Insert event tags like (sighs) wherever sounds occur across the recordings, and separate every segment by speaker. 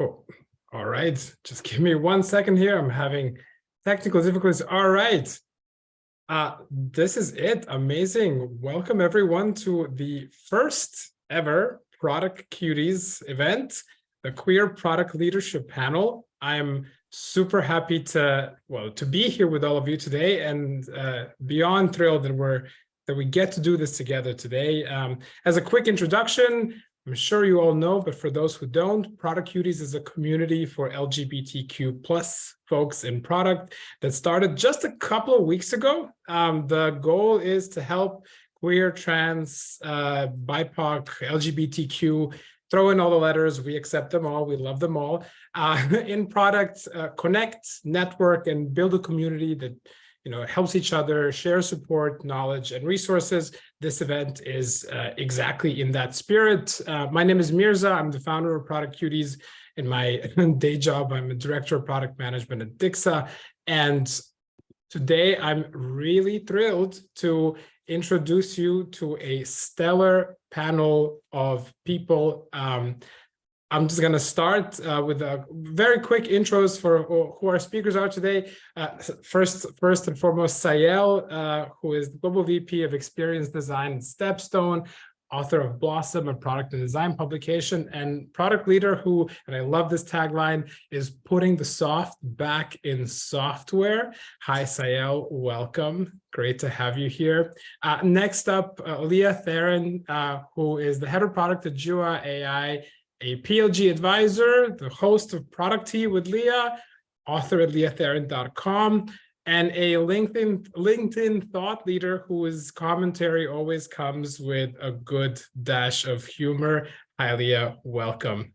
Speaker 1: Oh, all right. Just give me one second here. I'm having technical difficulties. All right. Uh, this is it. Amazing. Welcome everyone to the first ever Product Cuties event, the Queer Product Leadership Panel. I'm super happy to, well, to be here with all of you today and uh, beyond thrilled that we're that we get to do this together today. Um, as a quick introduction, I'm sure you all know, but for those who don't, Product Cuties is a community for LGBTQ plus folks in product that started just a couple of weeks ago. Um, the goal is to help queer, trans, uh, BIPOC, LGBTQ, throw in all the letters, we accept them all, we love them all, uh, (laughs) in product, uh, connect, network, and build a community that you know, helps each other, share support, knowledge, and resources. This event is uh, exactly in that spirit. Uh, my name is Mirza. I'm the founder of Product Cuties. In my (laughs) day job, I'm a director of product management at Dixa. And today I'm really thrilled to introduce you to a stellar panel of people um, I'm just going to start uh, with a very quick intros for who our speakers are today. Uh, first, first and foremost, Sayel, uh, who is the Global VP of Experience Design at Stepstone, author of Blossom, a product and design publication, and product leader who, and I love this tagline, is putting the soft back in software. Hi, Sayel, welcome. Great to have you here. Uh, next up, uh, Leah Tharin, uh, who is the head of product at Jua AI a PLG advisor, the host of Product Tea with Leah, author at leahtharin.com, and a LinkedIn, LinkedIn thought leader whose commentary always comes with a good dash of humor. Hi, Leah, welcome.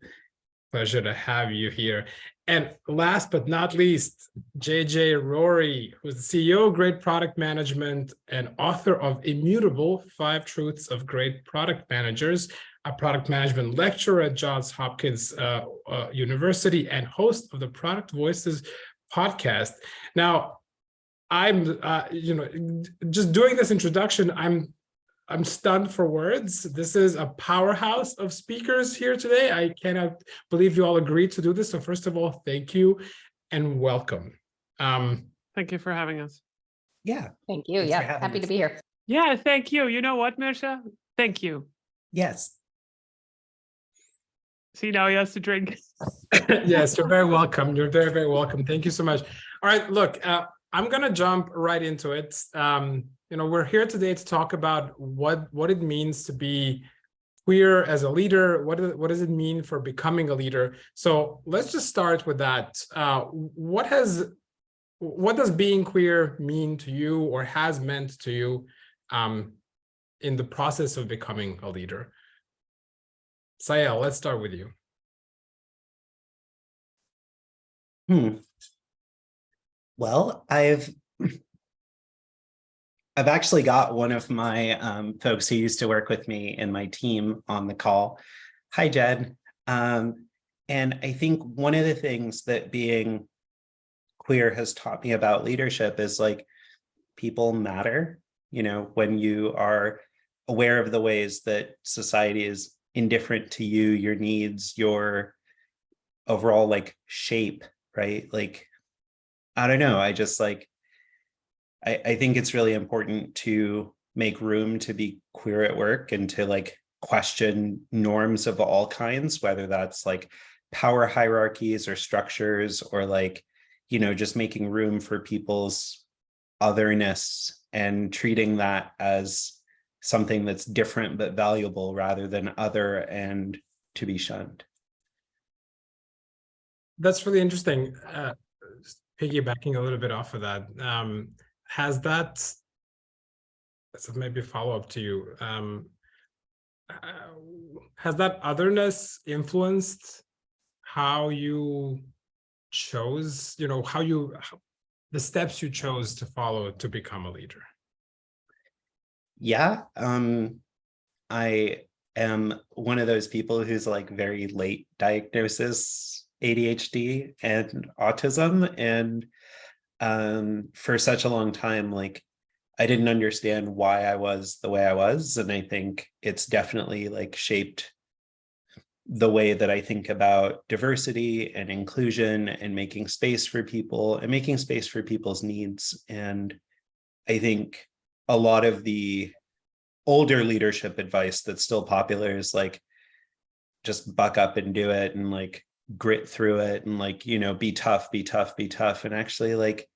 Speaker 1: Pleasure to have you here. And last but not least, JJ Rorie, who's the CEO of Great Product Management and author of Immutable, Five Truths of Great Product Managers, a product management lecturer at Johns Hopkins uh, uh, University and host of the Product Voices podcast. Now, I'm, uh, you know, just doing this introduction, I'm I'm stunned for words. This is a powerhouse of speakers here today. I cannot believe you all agreed to do this. So first of all, thank you and welcome. Um,
Speaker 2: thank you for having us.
Speaker 3: Yeah.
Speaker 4: Thank you. Yeah, happy us. to be here.
Speaker 2: Yeah, thank you. You know what, Mirza? Thank you.
Speaker 3: Yes,
Speaker 2: See, now he has to drink. (laughs)
Speaker 1: yes, you're very welcome. You're very, very welcome. Thank you so much. All right, look, uh, I'm going to jump right into it. Um, you know, we're here today to talk about what, what it means to be queer as a leader. What, is, what does it mean for becoming a leader? So let's just start with that. Uh, what has what does being queer mean to you or has meant to you um, in the process of becoming a leader? Sayel, let's start with you.
Speaker 3: Hmm. Well, I've I've actually got one of my um, folks who used to work with me in my team on the call. Hi, Jed. Um, and I think one of the things that being queer has taught me about leadership is like people matter, you know, when you are aware of the ways that society is indifferent to you, your needs, your overall like shape, right? Like, I don't know. I just like, I, I think it's really important to make room to be queer at work and to like question norms of all kinds, whether that's like power hierarchies or structures or like, you know, just making room for people's otherness and treating that as something that's different but valuable rather than other and to be shunned.
Speaker 1: That's really interesting. Uh, piggybacking a little bit off of that, um, has that, so maybe follow up to you, um, uh, has that otherness influenced how you chose, you know, how you, how, the steps you chose to follow to become a leader?
Speaker 3: Yeah, um, I am one of those people who's like very late diagnosis ADHD and autism. And um, for such a long time, like I didn't understand why I was the way I was. And I think it's definitely like shaped the way that I think about diversity and inclusion and making space for people and making space for people's needs. And I think a lot of the older leadership advice that's still popular is like, just buck up and do it and like grit through it and like, you know, be tough, be tough, be tough. And actually like,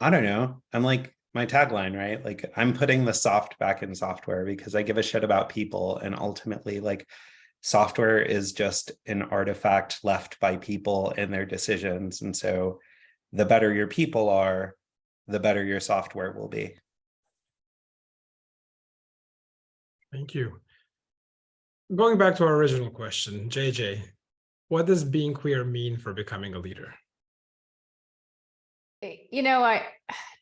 Speaker 3: I don't know, I'm like my tagline, right? Like I'm putting the soft back in software because I give a shit about people and ultimately like software is just an artifact left by people and their decisions. And so the better your people are, the better your software will be.
Speaker 1: Thank you. Going back to our original question, JJ, what does being queer mean for becoming a leader?
Speaker 4: Eh, You know, I,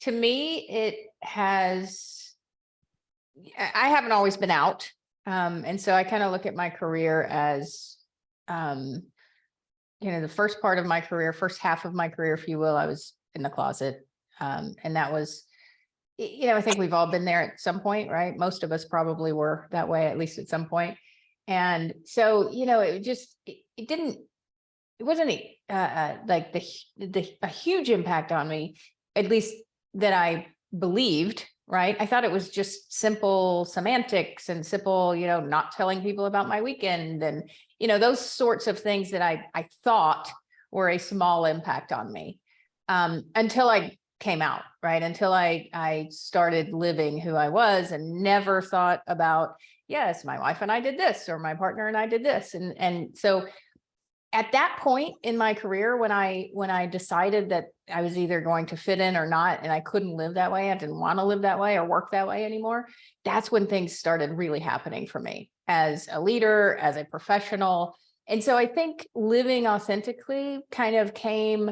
Speaker 4: to me, it has, I haven't always been out. Um, and so I kind of look at my career as, um, you know, the first part of my career, first half of my career, if you will, I was in the closet. Um, and that was, you know, I think we've all been there at some point, right? Most of us probably were that way, at least at some point. And so, you know, it just, it, it didn't, it wasn't uh, like the, the, a huge impact on me, at least that I believed, right? I thought it was just simple semantics and simple, you know, not telling people about my weekend and, you know, those sorts of things that I, I thought were a small impact on me. Um, until I came out, right? Until I, I started living who I was and never thought about, yes, my wife and I did this, or my partner and I did this. And, and so at that point in my career, when I, when I decided that I was either going to fit in or not, and I couldn't live that way, I didn't want to live that way or work that way anymore, that's when things started really happening for me as a leader, as a professional. And so I think living authentically kind of came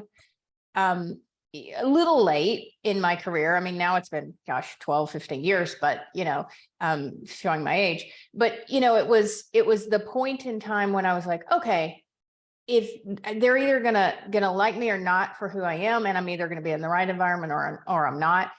Speaker 4: um, a little late in my career. I mean, now it's been, gosh, 12, 15 years, but you know, um, showing my age, but you know, it was, it was the point in time when I was like, okay, if they're either gonna, gonna like me or not for who I am, and I'm either gonna be in the right environment or, or I'm not.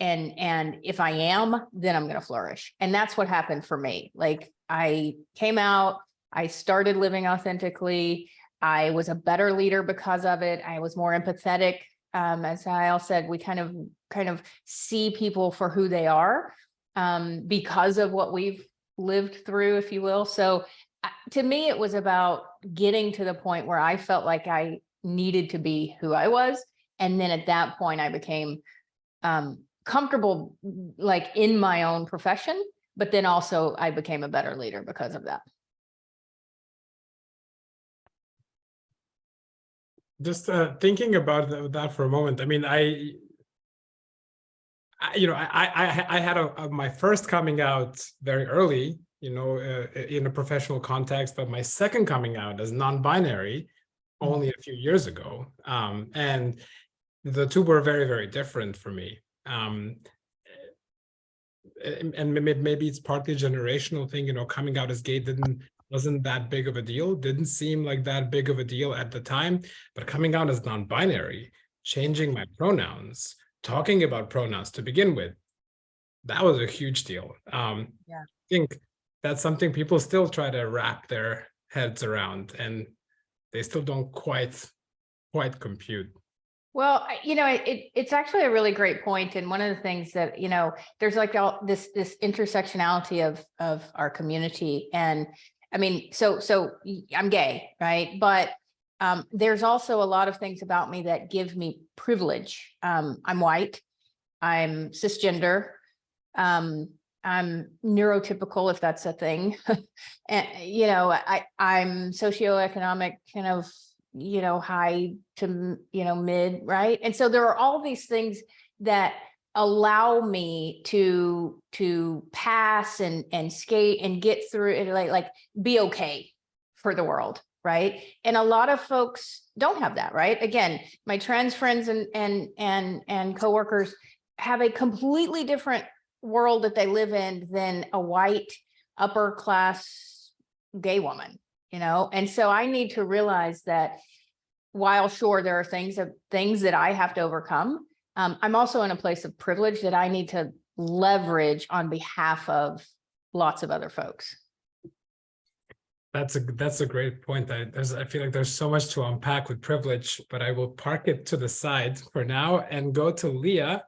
Speaker 4: And, and if I am, then I'm gonna flourish. And that's what happened for me. Like I came out, I started living authentically. I was a better leader because of it. I was more empathetic. Um, as Al said, we kind of, kind of see people for who they are um, because of what we've lived through, if you will. So uh, to me, it was about getting to the point where I felt like I needed to be who I was. And then at that point, I became um, comfortable, like in my own profession, but then also I became a better leader because of that.
Speaker 1: Just uh, thinking about that for a moment. I mean, I, I you know, I I I had a, a my first coming out very early, you know, uh, in a professional context, but my second coming out as non-binary only a few years ago, um, and the two were very very different for me. Um, and and maybe it's partly a generational thing, you know, coming out as gay didn't wasn't that big of a deal, didn't seem like that big of a deal at the time, but coming out as non-binary, changing my pronouns, talking about pronouns to begin with, that was a huge deal. Um,
Speaker 4: Yeah.
Speaker 1: I think that's something people still try to wrap their heads around and they still don't quite, quite compute.
Speaker 4: Well, you know, it, it- it's actually a really great point, And one of the things that, you know, there's like all this, this intersectionality of, of our community. And I mean, so, so I'm gay, right? But um, there's also a lot of things about me that give me privilege. Um, I'm white, I'm cisgender, um, I'm neurotypical, if that's a thing. (laughs) And, you know, I, I'm socioeconomic kind of, you know, high to, you know, mid, right? And so there are all these things that allow me to, to pass and, and skate and get through it, like, like, be okay for the world, right? And a lot of folks don't have that, right? Again, my trans friends and, and, and, and coworkers have a completely different world that they live in than a white upper class gay woman, you know? And so I need to realize that while sure, there are things of things that I have to overcome, um, I'm also in a place of privilege that I need to leverage on behalf of lots of other folks.
Speaker 1: That's a that's a great point. I there's I feel like there's so much to unpack with privilege, but I will park it to the side for now and go to Leah,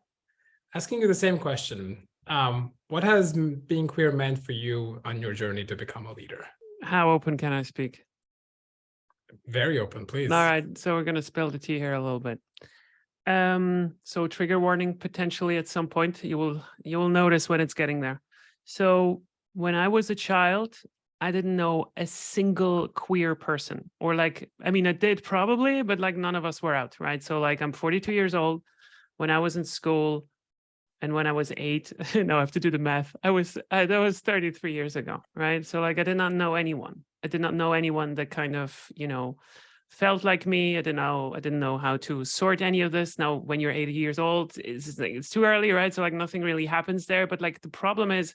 Speaker 1: asking you the same question. Um, what has being queer meant for you on your journey to become a leader?
Speaker 2: How open can I speak?
Speaker 1: Very open, please.
Speaker 2: All right, so we're gonna spill the tea here a little bit. Um, so trigger warning potentially at some point, you will, you will notice when it's getting there. So when I was a child, I didn't know a single queer person or like, I mean, I did probably, but like none of us were out, right? So like I'm 42 years old. When I was in school and when I was eight, (laughs) now I have to do the math. I was, I, that was 33 years ago, right? So like I did not know anyone. I did not know anyone that kind of, you know, felt like me. I didn't know, I didn't know how to sort any of this. Now, when you're 80 years old, it's, it's too early, right? So like nothing really happens there. But like the problem is,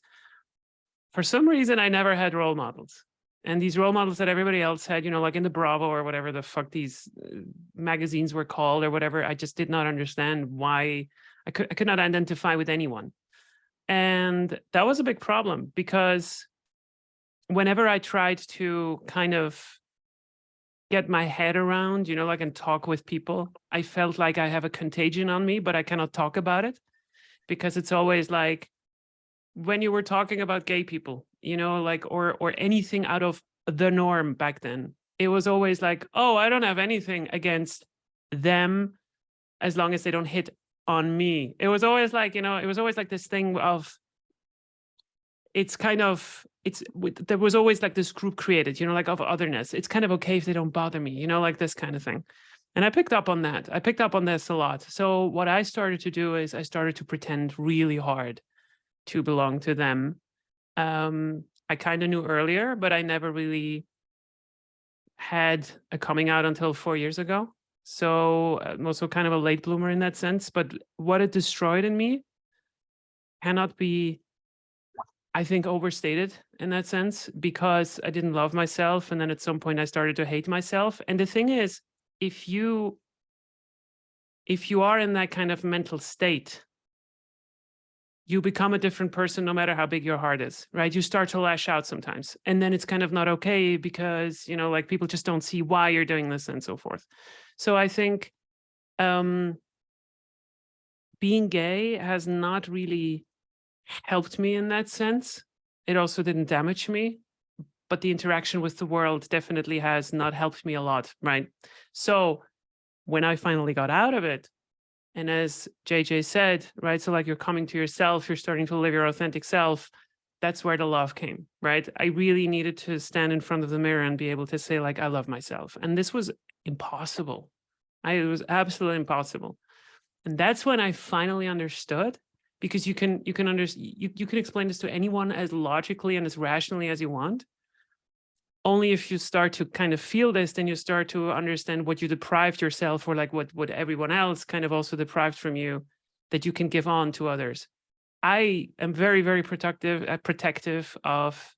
Speaker 2: for some reason, I never had role models. And these role models that everybody else had, you know, like in the Bravo or whatever the fuck these uh, magazines were called or whatever, I just did not understand why I could, I could not identify with anyone. And that was a big problem because whenever I tried to kind of get my head around, you know, like and talk with people, I felt like I have a contagion on me, but I cannot talk about it because it's always like when you were talking about gay people, you know, like or or anything out of the norm back then, it was always like, oh, I don't have anything against them as long as they don't hit on me. It was always like, you know, it was always like this thing of it's kind of it's there was always like this group created, you know, like of otherness. It's kind of okay if they don't bother me, you know, like this kind of thing. And I picked up on that. I picked up on this a lot. So what I started to do is I started to pretend really hard to belong to them. Um, I kind of knew earlier, but I never really had a coming out until four years ago. So I'm also kind of a late bloomer in that sense. But what it destroyed in me cannot be, I think, overstated in that sense because I didn't love myself. And then at some point I started to hate myself. And the thing is, if you if you are in that kind of mental state, you become a different person no matter how big your heart is, right? You start to lash out sometimes. And then it's kind of not okay because, you know, like people just don't see why you're doing this and so forth. So I think um being gay has not really helped me in that sense. It also didn't damage me, but the interaction with the world definitely has not helped me a lot, right? So when I finally got out of it, and as JJ said, right, so like you're coming to yourself, you're starting to live your authentic self, that's where the love came, right? I really needed to stand in front of the mirror and be able to say like, I love myself. And this was impossible. I, it was absolutely impossible. And that's when I finally understood because you can, you can under, you, you can explain this to anyone as logically and as rationally as you want only if you start to kind of feel this, then you start to understand what you deprived yourself or like what, what everyone else kind of also deprived from you that you can give on to others. I am very, very protective, uh, protective of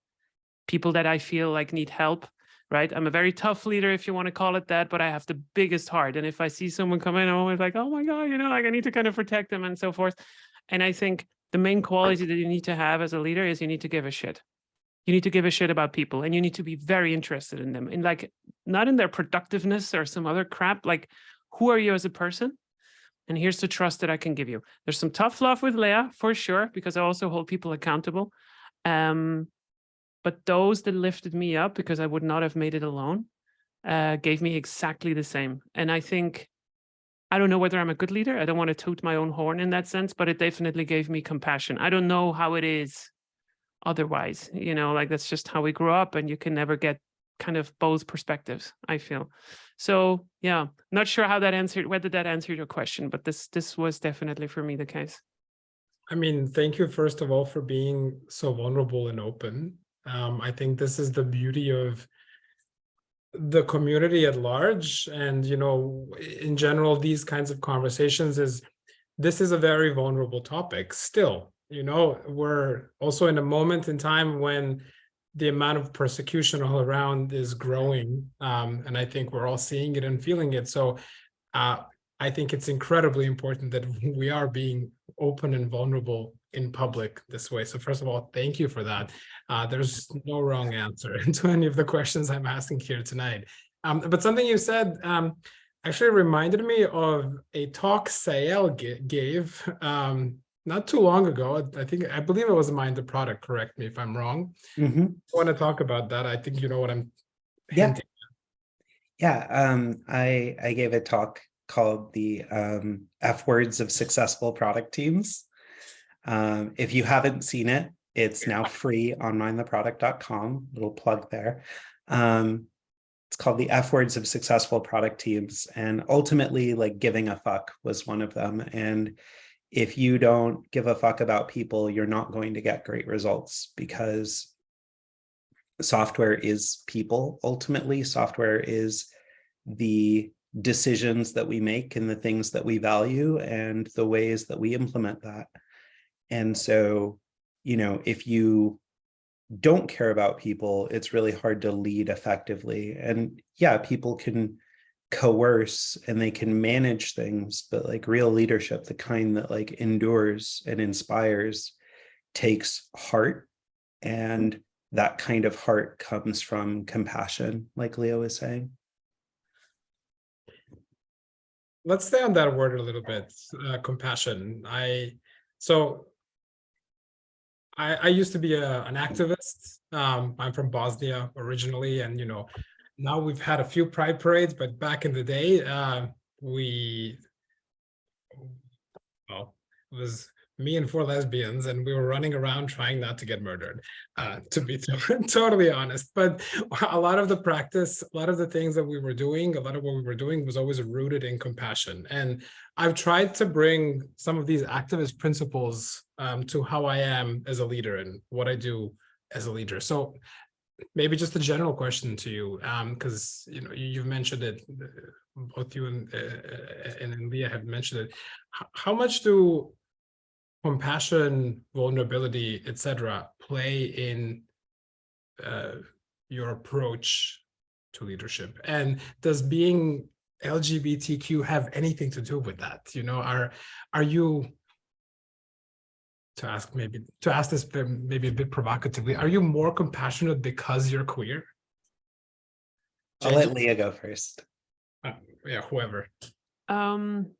Speaker 2: people that I feel like need help, right? I'm a very tough leader, if you want to call it that, but I have the biggest heart. And if I see someone come in, I'm always like, oh my God, you know, like I need to kind of protect them and so forth. And I think the main quality that you need to have as a leader is you need to give a shit. You need to give a shit about people and you need to be very interested in them and like not in their productiveness or some other crap like who are you as a person? And here's the trust that i can give you. There's some tough love with leah for sure because i also hold people accountable um but those that lifted me up because i would not have made it alone uh gave me exactly the same. And i think I don't know whether I'm a good leader. I don't want to toot my own horn in that sense, but it definitely gave me compassion. I don't know how it is otherwise you know like that's just how we grew up and you can never get kind of both perspectives i feel so yeah not sure how that answered whether that answered your question but this this was definitely for me the case
Speaker 1: I mean, thank you first of all for being so vulnerable and open. Um, I think this is the beauty of the community at large and you know in general these kinds of conversations is this is a very vulnerable topic still you know? We're also in a moment in time when the amount of persecution all around is growing um, and i think we're all seeing it and feeling it. So uh, i think it's incredibly important that (laughs) we are being open and vulnerable in public this way. So first of all, thank you for that. Uh, there's no wrong answer (laughs) to any of the questions I'm asking here tonight. Um, but something you said um, actually reminded me of a talk Sael ga- gave um, not too long ago. I think I believe it was Mind the Product. Correct me if I'm wrong.
Speaker 3: Mhm.
Speaker 1: I want to talk about that. I think you know what I'm.
Speaker 3: Yeah.
Speaker 1: hinting
Speaker 3: Yeah, um, I I gave a talk called the um, F words of successful product teams. Um, if you haven't seen it, it's now free on mindtheproduct.com. Little plug there. Um, it's called the F words of successful product teams, and ultimately, like giving a fuck was one of them. And if you don't give a fuck about people, you're not going to get great results because software is people ultimately software is the decisions that we make and the things that we value and the ways that we implement that and so you know if you don't care about people it's really hard to lead effectively. And yeah people can coerce and they can manage things but like real leadership the kind that like endures and inspires takes heart. And that kind of heart comes from compassion, like Leo was saying.
Speaker 1: let's stay on that word a little bit uh, compassion. I so i i used to be a, an activist um i'm from bosnia originally and you know now we've had a few pride parades but back in the day uh we well it was me and four lesbians and we were running around trying not to get murdered uh to be (laughs) totally honest. But a lot of the practice a lot of the things that we were doing a lot of what we were doing was always rooted in compassion. And i've tried to bring some of these activist principles um, to how i am as a leader and what i do as a leader. So maybe just a general question to you um because you know you, you've mentioned it uh, both you and uh, and leah have mentioned it. How much do compassion, vulnerability, etc., play in uh, your approach to leadership? And does being LGBTQ have anything to do with that? You know, are are you to ask maybe to ask this maybe a bit provocatively? Are you more compassionate because you're queer?
Speaker 3: I'll let Leah go first.
Speaker 1: uh, yeah, whoever.
Speaker 2: Um,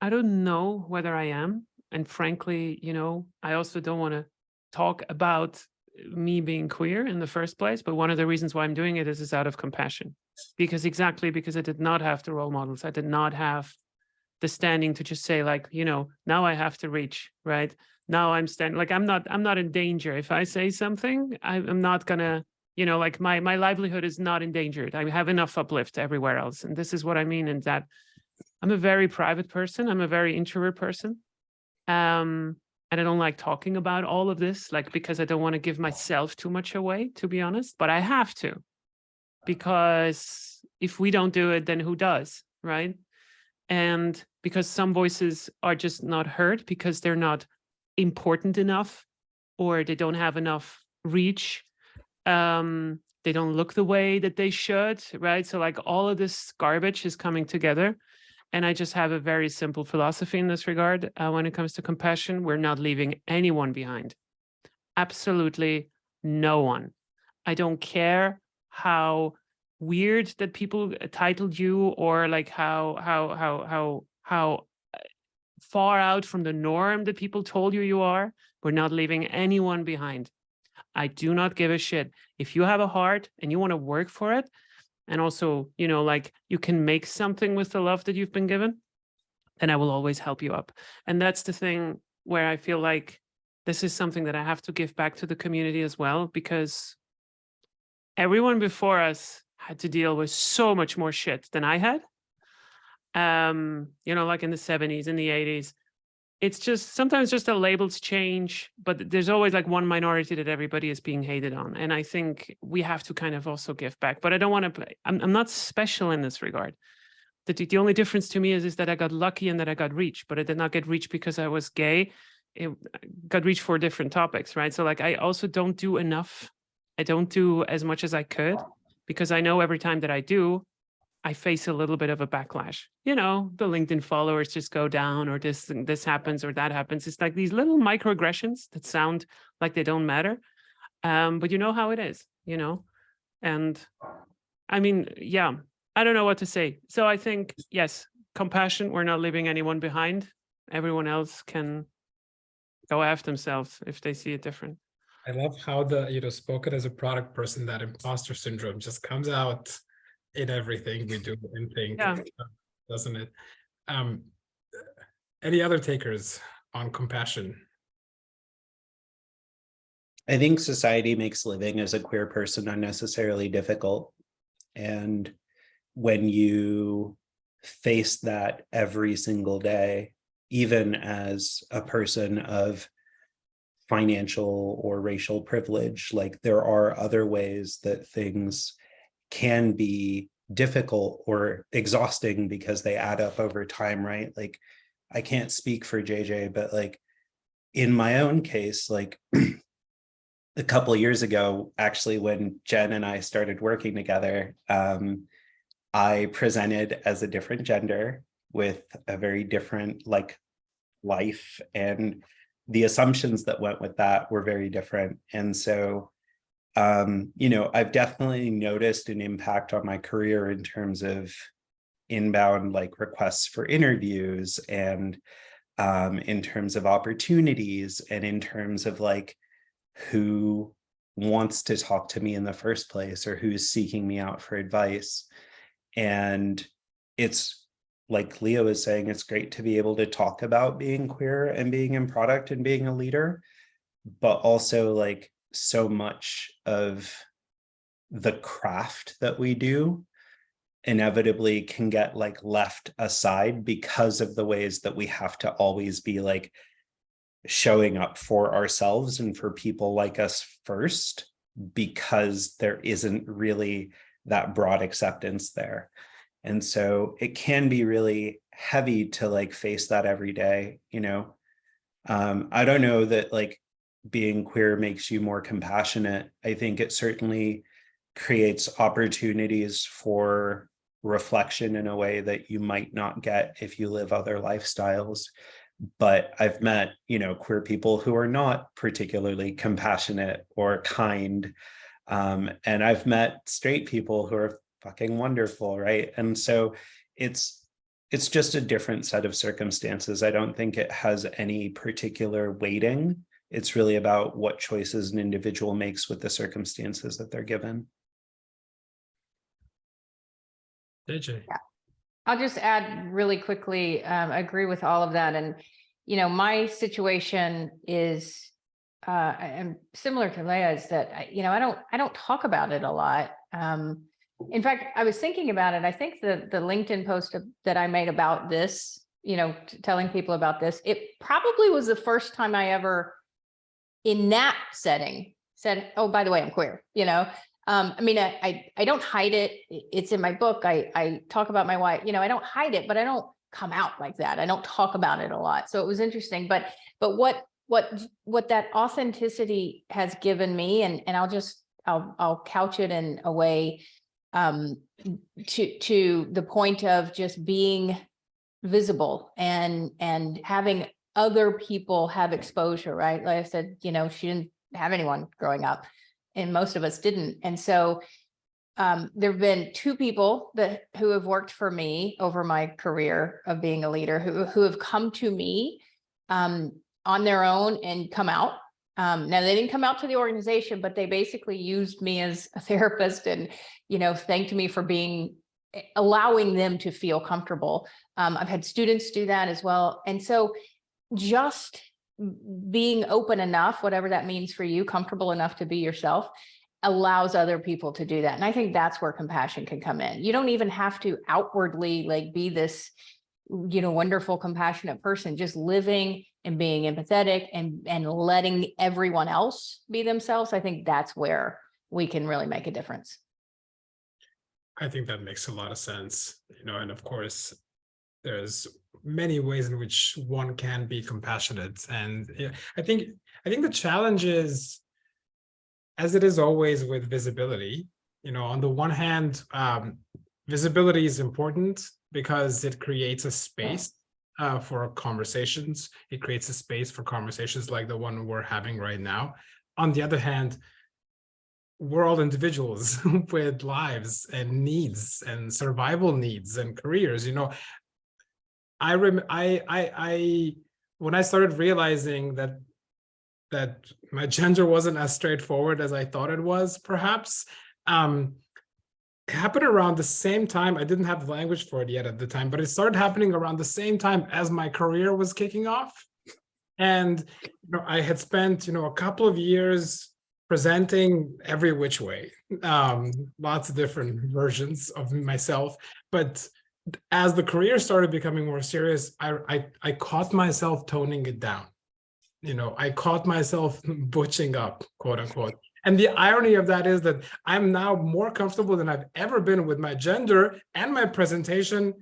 Speaker 2: I don't know whether I am. And frankly, you know, I also don't want to talk about eh, me being queer in the first place. But one of the reasons why I'm doing it is, is out of compassion. Because exactly because I did not have the role models. I did not have the standing to just say, like, you know, now I have to reach, right? Now I'm standing like I'm not, I'm not in danger. If I say something, I, I'm not gonna, you know, like my my livelihood is not endangered. I have enough uplift everywhere else. And this is what I mean in that I'm a very private person. I'm a very introvert person. Um, and I don't like talking about all of this, like because I don't want to give myself too much away, to be honest, but I have to. Because if we don't do it, then who does, right? And because some voices are just not heard because they're not important enough or they don't have enough reach. Um, they don't look the way that they should, right? So like all of this garbage is coming together. And I just have a very simple philosophy in this regard. Uh, when it comes to compassion, we're not leaving anyone behind. Absolutely no one. I don't care how weird that people uh, titled you or like how how how how how uh, far out from the norm that people told you you are. We're not leaving anyone behind. I do not give a shit. If you have a heart and you want to work for it, and also, you know, like you can make something with the love that you've been given, then I will always help you up. And that's the thing where I feel like this is something that I have to give back to the community as well, because everyone before us had to deal with so much more shit than I had. Um, you know, like in the 70s, in the 80s, it's just sometimes just the labels change, but there's always like one minority that everybody is being hated on. And I think we have to kind of also give back. But I don't want to, I'm, I'm not special in this regard. The, the only difference to me is, is that I got lucky and that I got reach, but I did not get reach because I was gay. It got reach for different topics, right? So like I also don't do enough. I don't do as much as I could because I know every time that I do, I face a little bit of a backlash. You know, the LinkedIn followers just go down or this this happens or that happens. It's like these little microaggressions that sound like they don't matter. Um, but you know how it is, you know? And I mean, yeah, I don't know what to say. So I think, yes, compassion, we're not leaving anyone behind. Everyone else can go after themselves if they see it different.
Speaker 1: I love how the, you know, spoken as a product person, that imposter syndrome just comes out in everything we do and think,
Speaker 2: Yeah.
Speaker 1: doesn't it? Um, any other takers on compassion?
Speaker 3: I think society makes living as a queer person unnecessarily difficult. And when you face that every single day, even as a person of financial or racial privilege, like there are other ways that things can be difficult or exhausting because they add up over time, right? Like I can't speak for JJ, but like in my own case, like (clears throat) a couple years ago, actually, when Jen and I started working together, um, I presented as a different gender with a very different like life and the assumptions that went with that were very different. And so, um, you know, I've definitely noticed an impact on my career in terms of inbound like requests for interviews and um, in terms of opportunities and in terms of like who wants to talk to me in the first place or who's seeking me out for advice. And it's like Leo is saying, it's great to be able to talk about being queer and being in product and being a leader, but also like so much of the craft that we do inevitably can get like left aside because of the ways that we have to always be like showing up for ourselves and for people like us first because there isn't really that broad acceptance there. And so it can be really heavy to like face that every day, you know. Um, I don't know that like being queer makes you more compassionate. I think it certainly creates opportunities for reflection in a way that you might not get if you live other lifestyles but I've met, you know, queer people who are not particularly compassionate or kind. Um, and I've met straight people who are fucking wonderful, right? And so it's it's just a different set of circumstances. I don't think it has any particular weighting. It's really about what choices an individual makes with the circumstances that they're given.
Speaker 1: JJ.
Speaker 4: I'll just add really quickly, um, I agree with all of that. And, you know, my situation is, uh, I- I'm similar to Leah's that, I- you know, I don't, I don't talk about it a lot. Um, in fact, I was thinking about it. I think the, the LinkedIn post that I made about this, you know, telling people about this, it probably was the first time I ever in that setting said, oh, by the way, I'm queer, you know? Um, I mean, I, I, I don't hide it. It's in my book. I, I talk about my wife, you know, I don't hide it, but I don't come out like that. I don't talk about it a lot. So it was interesting, but, but what, what, what that authenticity has given me, and, and I'll just, I'll, I'll couch it in a way um, to, to the point of just being visible and, and having other people have exposure, right? Like I said, you know, she didn't have anyone growing up and most of us didn't. And so um, there've been two people that who have worked for me over my career of being a leader who who have come to me um, on their own and come out. Um, now they didn't come out to the organization, but they basically used me as a (laughs) therapist and you know thanked me for being eh, allowing them to feel comfortable. Um, I've had students do that as well, and so just being open enough, whatever that means for you, comfortable enough to be yourself, allows other people to do that. And I think that's where compassion can come in. You don't even have to outwardly like be this, you know, wonderful, compassionate person, just living and being empathetic and, and letting everyone else be themselves. I think that's where we can really make a difference.
Speaker 1: I think that makes a lot of sense, you know, and of course, there's many ways in which one can be compassionate. And I think, I think the challenge is, as it is always with visibility, you know, on the one hand, um, visibility is important because it creates a space uh, for conversations. It creates a space for conversations like the one we're having right now. On the other hand, we're all individuals (laughs) with lives and needs and survival needs and careers, you know. I rem I I I when I started realizing that that my (laughs) gender wasn't as straightforward as I thought it was, perhaps, um, happened around the same time. I didn't have the language for it yet at the time, but it started happening around the same time as my career was kicking off. And you know, I had spent, you know, a couple of years presenting every which way, um, lots of different versions of myself. But as the career started becoming more serious, I, I, I caught myself toning it down. You know, I caught myself (laughs) butching up, quote unquote. And the irony of that is that I'm now more comfortable than I've ever been with my gender and my presentation.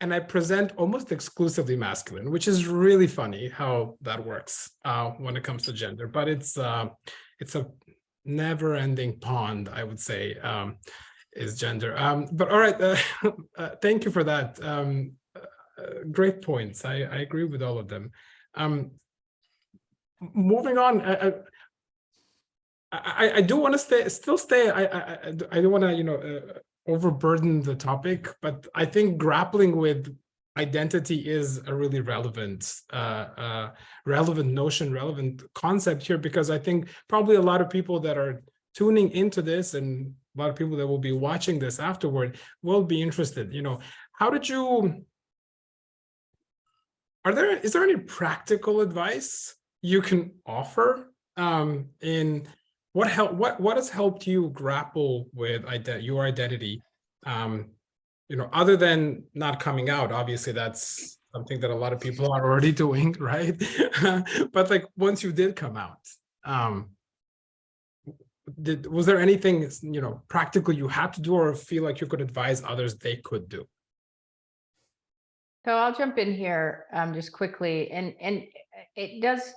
Speaker 1: And I present almost exclusively masculine, which is really funny how that works uh, when it comes to gender. But it's uh, it's a never-ending pond, I would say, um, is gender. Um, but all right, (laughs) uh, uh, thank you for that. Um, uh, great points. I, I agree with all of them. Um, moving on, I, I, I, I do want to stay, still stay. I, I, I do- I don't want to, you know, uh, overburden the topic, but I think grappling with identity is a really relevant, uh, uh, relevant notion, relevant concept here, because I think probably a lot of people that are tuning into this and a lot of people that will be watching this afterward will be interested. You know, how did you? Are there is there any practical advice you can offer um, in what help what what has helped you grapple with ident your identity um you know other than not coming out obviously that's something that a lot of people are already (laughs) doing right (laughs) but like once you did come out um did was there anything you know practical you had to do or feel like you could advise others they could do
Speaker 4: So I'll jump in here um just quickly and and it does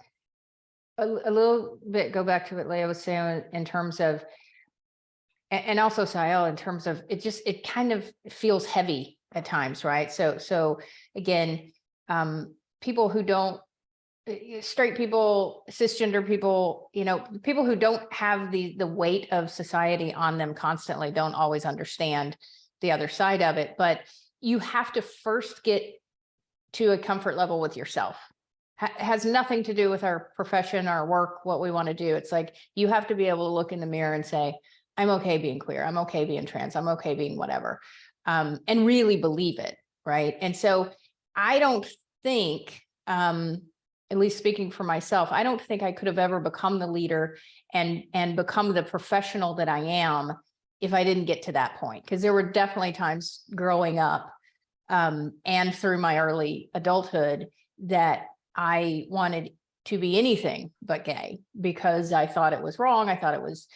Speaker 4: a, a little bit go back to what Leah was saying in terms of and, also Sael in terms of it just it kind of feels heavy at times, right? So so again, um people who don't straight people, cisgender people, you know, people who don't have the the weight of society on them constantly don't always understand the other side of it, but you have to first get to a comfort level with yourself. Ha- has nothing to do with our profession, our work, what we want to do. It's like you have to be able to look in the mirror and say, I'm okay being queer, I'm okay being trans, I'm okay being whatever. Um, and really believe it, right? And so I don't think, um, at least speaking for myself, I don't think I could have ever become the leader and and become the professional that I am if I didn't get to that point. Because there were definitely times growing up um, and through my early adulthood that I wanted to be anything but gay because I thought it was wrong. I thought it was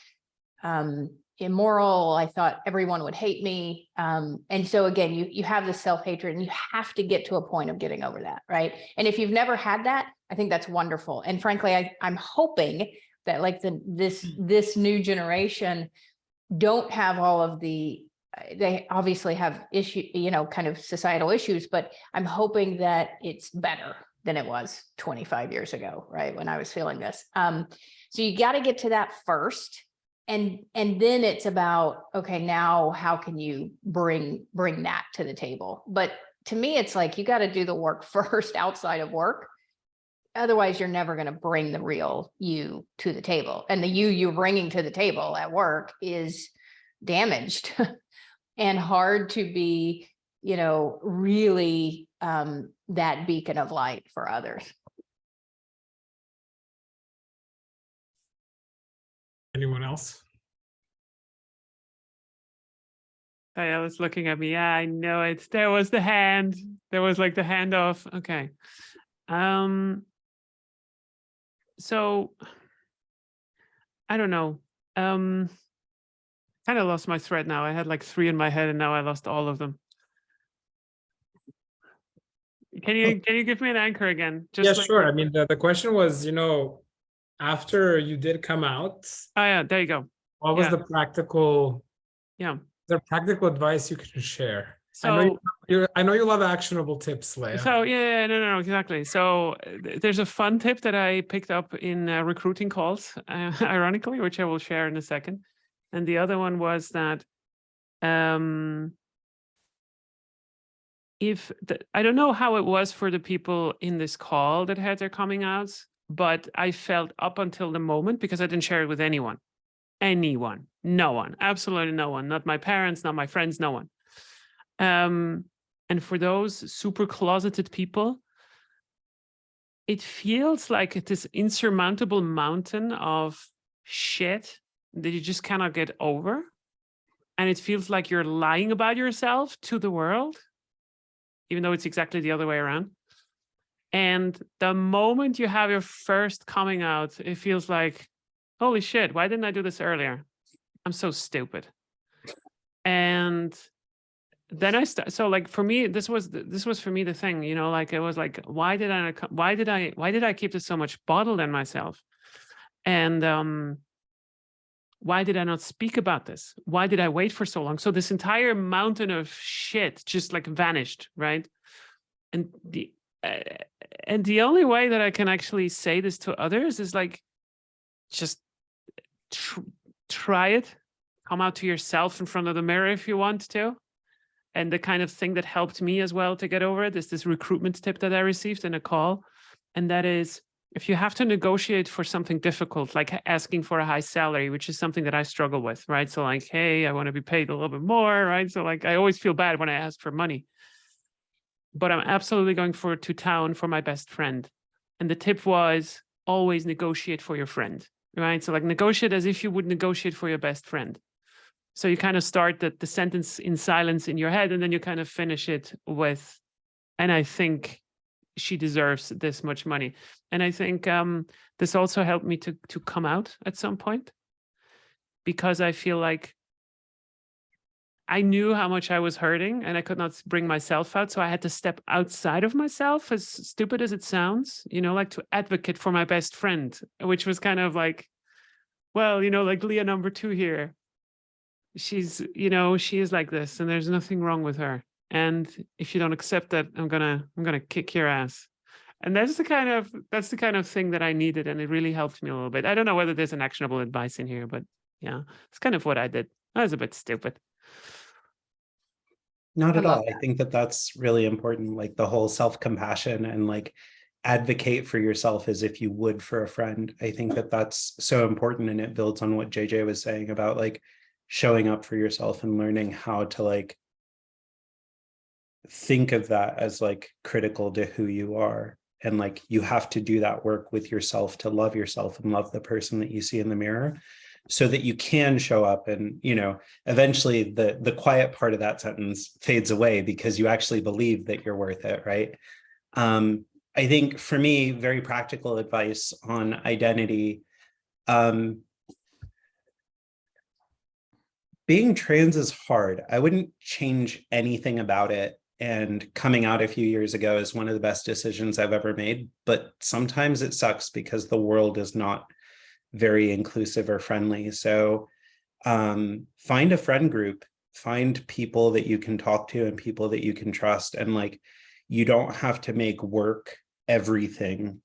Speaker 4: um, immoral. I thought everyone would hate me. Um, and so again, you, you have this self-hatred and you have to get to a point of getting over that, right? And if you've never had that, I think that's wonderful. And frankly, I, I'm hoping that like the, this, this new generation don't have all of the, uh, they obviously have issue, you know, kind of societal issues, but I'm hoping that it's better than it was 25 years ago, right? When I was feeling this. Um, so you got to get to that first. And, and then it's about, okay, now how can you bring, bring that to the table? But to me, it's like, you got to do the work (laughs) first outside of work. Otherwise, you're never going to bring the real you to the table. And the you you're bringing to the table at work is damaged (laughs) and hard to be, you know, really um, that beacon of light for others.
Speaker 1: Anyone else
Speaker 2: I was looking at me. Yeah, I know it. There was the hand. There was like the handoff. Okay. Um. So. I don't know. Um. Kind of lost my thread now. I had like three in my head, and now I lost all of them. Can you can you give me an anchor again?
Speaker 1: yeah
Speaker 2: like-
Speaker 1: sure i mean the, the question was you know after you did come out
Speaker 2: Oh yeah, there you go.
Speaker 1: what was
Speaker 2: Yeah.
Speaker 1: the practical
Speaker 2: Yeah.
Speaker 1: there practical advice you can share? I know you,
Speaker 2: So,
Speaker 1: I know you love actionable tips, Leah.
Speaker 2: so yeah, yeah, no, no, no, exactly. So there's a fun tip that I picked up in uh, recruiting calls, uh, (laughs) ironically, which I will share in a second. And the other one was that um, if the, I don't know how it was for the people in this call that had their coming outs, but I felt up until the moment because I didn't share it with anyone, anyone, no one, absolutely no one, not my parents, not my friends, no one. Um, and for those super closeted people, it feels like this insurmountable mountain of shit that you just cannot get over. And it feels like you're lying about yourself to the world, even though it's exactly the other way around. And the moment you have your first coming out, it feels like, holy shit, why didn't I do this earlier? I'm so stupid. And then I st- so like for me this was this was for me the thing you know like it was like why did I why did I why did I keep this so much bottled in myself and um why did I not speak about this why did I wait for so long so this entire mountain of shit just like vanished right and the uh, and the only way that I can actually say this to others is like just tr- try it come out to yourself in front of the mirror if you want to and the kind of thing that helped me as well to get over it is this recruitment tip that I received in a call. And that is if you have to negotiate for something difficult, like asking for a high salary, which is something that I struggle with, right? So, like, hey, I want to be paid a little bit more, right? So, like, I always feel bad when I ask for money. But I'm absolutely going for to town for my best friend. And the tip was always negotiate for your friend, right? So, like, negotiate as if you would negotiate for your best friend. So you kind of start the, the sentence in silence in your head, and then you kind of finish it with, and I think she deserves this much money. And I think um, this also helped me to to come out at some point because I feel like I knew how much I was hurting and I could not bring myself out. So I had to step outside of myself, as stupid as it sounds, you know, like to advocate for my best friend, which was kind of like, well, you know, like Leah number two here. She's you know she is like this and there's nothing wrong with her and if you don't accept that i'm gonna i'm gonna kick your ass. And that's the kind of that's the kind of thing that i needed and it really helped me a little bit. I don't know whether there's an actionable advice in here but yeah it's kind of what i did. I was a bit stupid
Speaker 3: Not
Speaker 4: I
Speaker 3: at all. I think that that's really important, like the whole self-compassion and like advocate for yourself as if you would for a friend. I think that that's so important and it builds on what JJ was saying about like showing up for yourself and learning how to like think of that as like critical to who you are. And like you have to do that work with yourself to love yourself and love the person that you see in the mirror so that you can show up and you know eventually the the quiet part of that sentence fades away because you actually believe that you're worth it right? Um i think for me very practical advice on identity um being trans is hard. I wouldn't change anything about it and coming out a few years ago is one of the best decisions i've ever made but sometimes it sucks because the world is not very inclusive or friendly. So um, find a friend group, find people that you can talk to and people that you can trust. And like, you don't have to make work everything.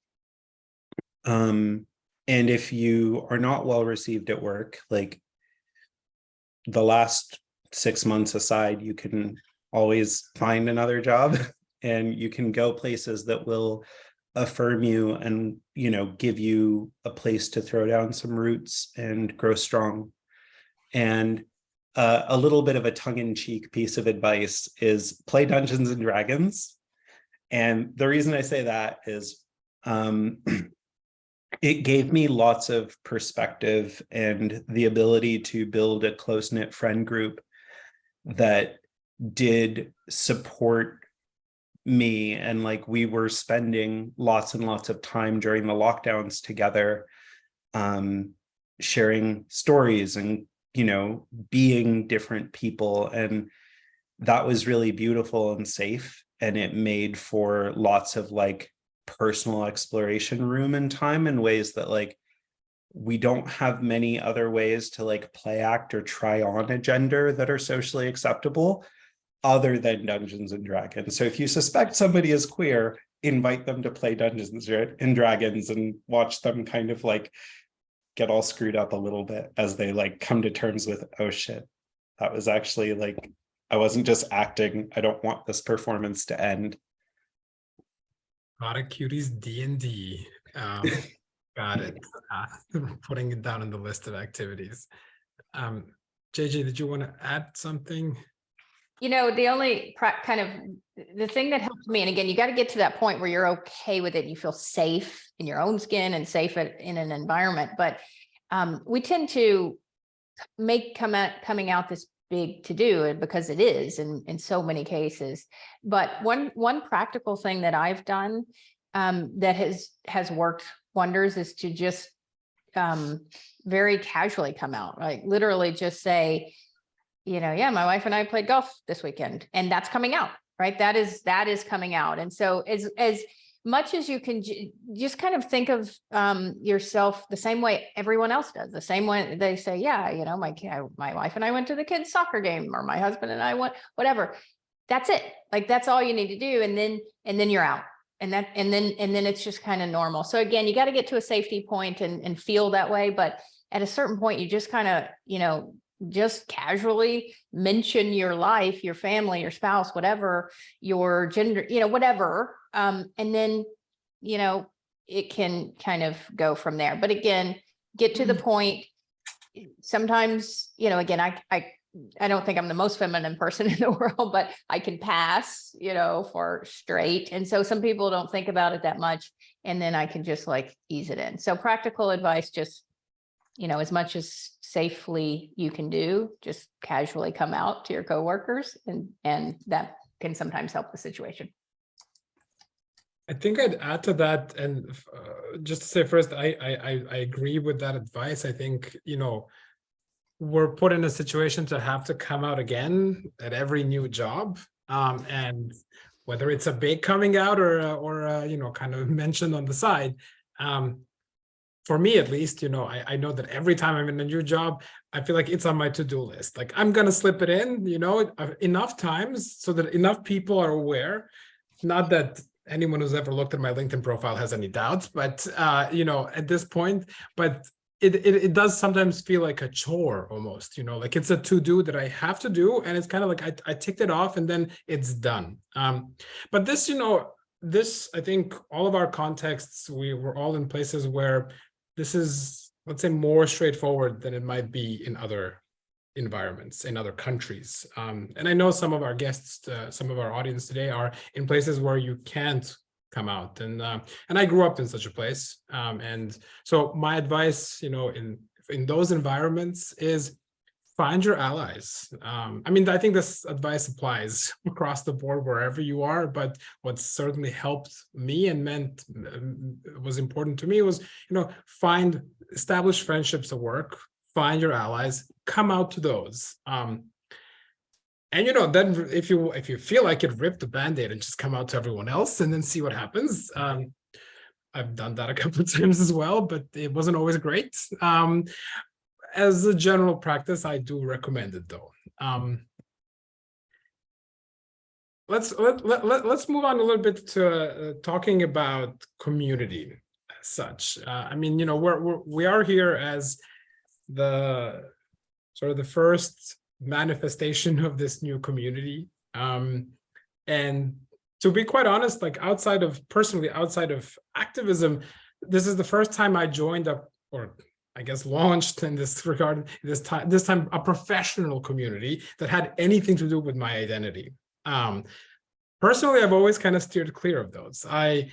Speaker 3: Um, and if you are not well received at work, like the last six months aside, you can always find another job (laughs) and you can go places that will affirm you and you know give you a place to throw down some roots and grow strong. And uh, a little bit of a tongue-in-cheek piece of advice is play dungeons and dragons. And the reason i say that is um, (clears throat) it gave me lots of perspective and the ability to build a close-knit friend group that did support me and like we were spending lots and lots of time during the lockdowns together um sharing stories and you know being different people and that was really beautiful and safe and it made for lots of like personal exploration room and time in ways that like we don't have many other ways to like play act or try on a gender that are socially acceptable other than Dungeons and Dragons. So if you suspect somebody is queer, invite them to play Dungeons and Dragons and watch them kind of like get all screwed up a little bit as they like come to terms with, oh shit, that was actually like, I wasn't just acting. I don't want this performance to end.
Speaker 1: Got it, cuties D and D. Um, (laughs) got it. Uh, (laughs) putting it down on the list of activities. Um, JJ, did you want to add something?
Speaker 4: You know, the only kind of, the thing that helped me, and again, you got to get to that point where you're okay with it. You feel safe in your own skin and safe in an environment, but um, we tend to make come out, coming out this big to do because it is in, in so many cases. But one, one practical thing that I've done um, that has, has worked wonders is to just um, very casually come out, like literally just say, you know, yeah, my wife and I played golf this weekend and that's coming out, right? That is, that is coming out. And so as, as much as you can just kind of think of um, yourself the same way everyone else does, the same way they say, yeah, you know, my, my wife and I went to the kids soccer game or my husband and I went, whatever. That's it. Like, that's all you need to do. And then, and then you're out. And that, and then, and then it's just kind of normal. So again, you got to get to a safety point and, and feel that way. But at a certain point, you just kind of, you know, just casually mention your life, your family, your spouse, whatever, your gender, you know, whatever. Um, and then, you know, it can kind of go from there. But again, get to the point. Sometimes, you know, again, I, I, I don't think I'm the most feminine person (laughs) in the world, but I can pass, you know, for straight. And so some people don't think about it that much. And then I can just like ease it in. So practical advice, just you know, as much as safely you can do, just casually come out to your coworkers and, and that can sometimes help the situation.
Speaker 1: I think I'd add to that and uh, just to say first, I, I, I, agree with that advice. I think, you know, we're put in a situation to have to come out again at every new job. Um, and whether it's a big coming out or, uh, or, uh, you know, kind of (laughs) mentioned on the side, um, for me at least, you know, I, I know that every time I'm in a new job, I feel like it's on my to-do list. Like I'm gonna slip it in, you know, uh, enough times so that enough people are aware. Not that anyone who's ever looked at my LinkedIn profile has any doubts, but uh, you know, at this point, but it, it it does sometimes feel like a chore almost, you know, like it's a to-do that I have to do, and it's kind of like I, I ticked it off and then it's done. Um, but this, you know, this I think all of our contexts, we were all in places where this is, let's say, more straightforward than it might be in other environments in other countries. Um, and I know some of our guests, uh, some of our audience today are in places where you can't come out. And uh, and I grew up in such a place. Um, and so my advice, you know, in in those environments is find your allies. Um, I mean, I think this advice applies (laughs) across the board wherever you are, but what certainly helped me and meant um, was important to me was, you know, find establish friendships at work, find your allies, come out to those. Um, and you know, then if you if you feel like it, rip the band-aid and just come out to everyone else and then see what happens. Um, I've done that a (laughs) couple of times as well, but it wasn't always great. Um, as a general practice, I do recommend it though. Um, let's let, let, let, us move on a little bit to uh, talking about community as such. Uh, I mean, you know, we're, we're we are here as the sort of the first manifestation of this new community. Um, and to be quite honest, like outside of personally outside of activism, this is the first time I joined up or I guess launched in this regard this time this time a professional community that had anything to do with my identity. Um, personally, I've always kind of steered clear of those. I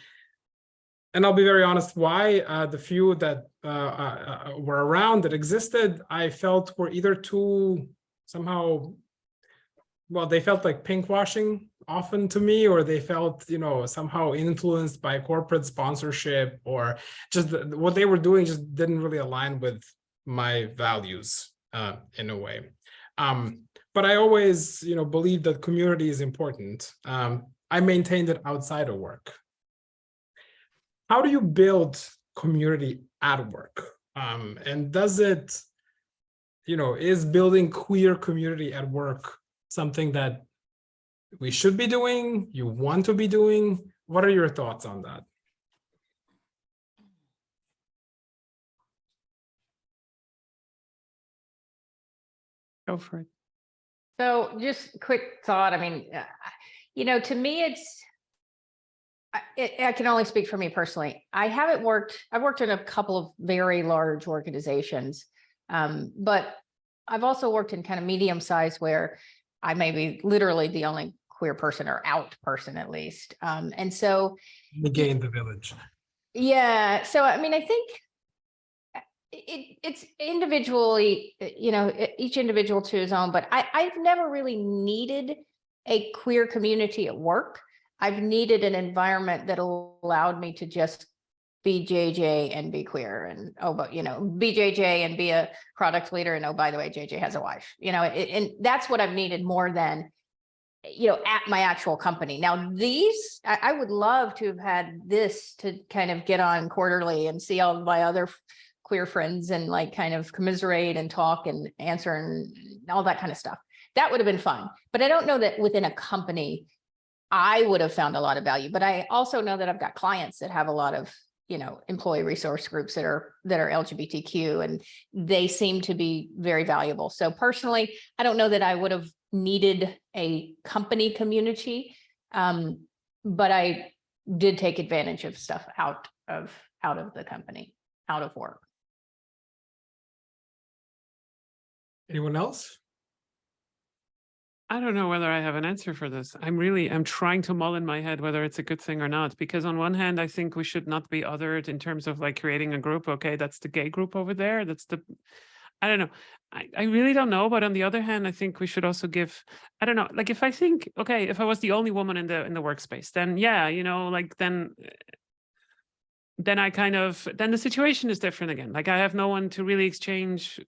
Speaker 1: and I'll be very honest, why uh, the few that uh, uh, were around that existed, I felt were either too somehow, well, they felt like pink washing often to me, or they felt, you know, somehow influenced by corporate sponsorship, or just the, what they were doing just didn't really align with my values uh, in a way. Um, but I always, you know, believe that community is important. Um, I maintained it outside of work. How do you build community at work? Um, and does it, you know, is building queer community at work something that we should be doing, you want to be doing? What are your thoughts on that?
Speaker 2: Go for it.
Speaker 4: So just quick thought, I mean, uh, you know, to me, it's. I, it- I can only speak for me personally. I haven't worked, I've worked in a couple of very large organizations. Um, but I've also worked in kind of medium size where I may be literally the only queer person or out person at least. Um, and so
Speaker 1: Gain the village.
Speaker 4: yeah, so I mean, I think uh, it, it's individually, uh, you know, each individual to his own, but I, I've never really needed a queer community at work. I've needed an environment that allowed me to just be JJ and be queer and, oh, but, you know, be JJ and be a product leader. And oh, by the way, JJ has a wife, you know, it- and that's what I've needed more than you know, at my actual company. Now, these, I, I would love to have had this to kind of get on quarterly and see all my other queer friends and like kind of commiserate and talk and answer and all that kind of stuff. That would have been fun. But I don't know that within a company, I would have found a lot of value, but I also know that I've got clients that have a lot of, you know, employee resource groups that are, that are LGBTQ and they seem to be very valuable. So personally, I don't know that I would have needed a company community. Um, but I did take advantage of stuff out of, out of the company, out of work.
Speaker 1: Anyone else?
Speaker 2: I don't know whether I have an answer for this. I'm really, I'm trying to mull in my head whether it's a good thing or not, because on one hand, I think we should not be othered in terms of like creating a group. Okay, that's the gay group over there. That's the, I don't know. I, I really don't know. But on the other hand, I think we should also give, I don't know, like if I think, okay, if I was the only woman in the, in the workspace, then yeah, you know, like then, eh, then I kind of, then the situation is different again. Like I have no one to really exchange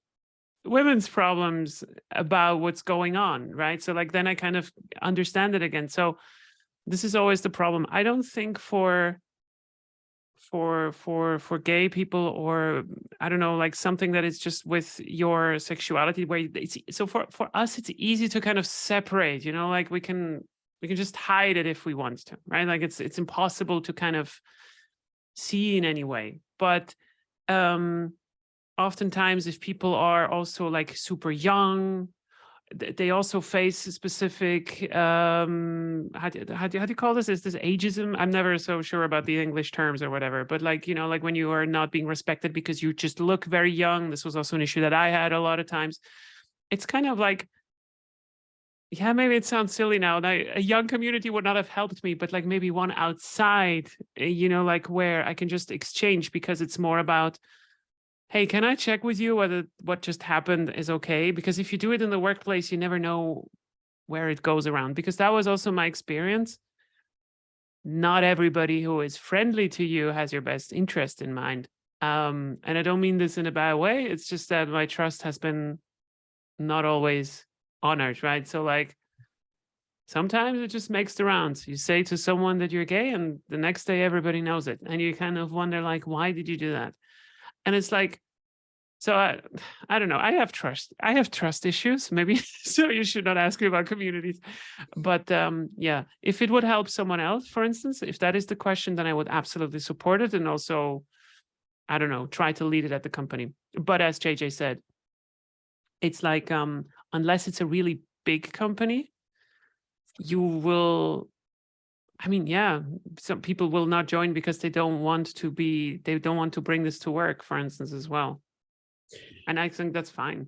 Speaker 2: women's problems about what's going on, right? So like then I kind of understand it again. So this is always the problem. I don't think for for for for gay people or I don't know, like something that is just with your sexuality where it's so for for us it's easy to kind of separate, you know, like we can we can just hide it if we want to, right? Like it's it's impossible to kind of see in any way. But um oftentimes if people are also like super young they also face specific um how do, how do, how do you call this? Is this ageism? I'm never so sure about the english terms or whatever but like you know like when you are not being respected because you just look very young this was also an issue that i had a lot of times. It's kind of like yeah maybe it sounds silly now a young community would not have helped me but like maybe one outside eh, you know like where i can just exchange because it's more about hey, can I check with you whether what just happened is okay? Because if you do it in the workplace, you never know where it goes around. Because that was also my experience. Not everybody who is friendly to you has your best interest in mind. Um, and I don't mean this in a bad way. It's just that my trust has been not always honored, right? So like sometimes it just makes the rounds. You say to someone that you're gay and the next day everybody knows it. And you kind of wonder like, why did you do that? And it's like so I, (sighs) I don't know i have trust i have trust issues maybe (laughs) so you should not ask me about communities but um yeah if it would help someone else for instance if that is the question then i would absolutely support it and also i don't know try to lead it at the company. But as jj said it's like um unless it's a really big company you will I mean, yeah, some people will not join because they don't want to be, they don't want to bring this to work, for instance, as well. And I think that's fine.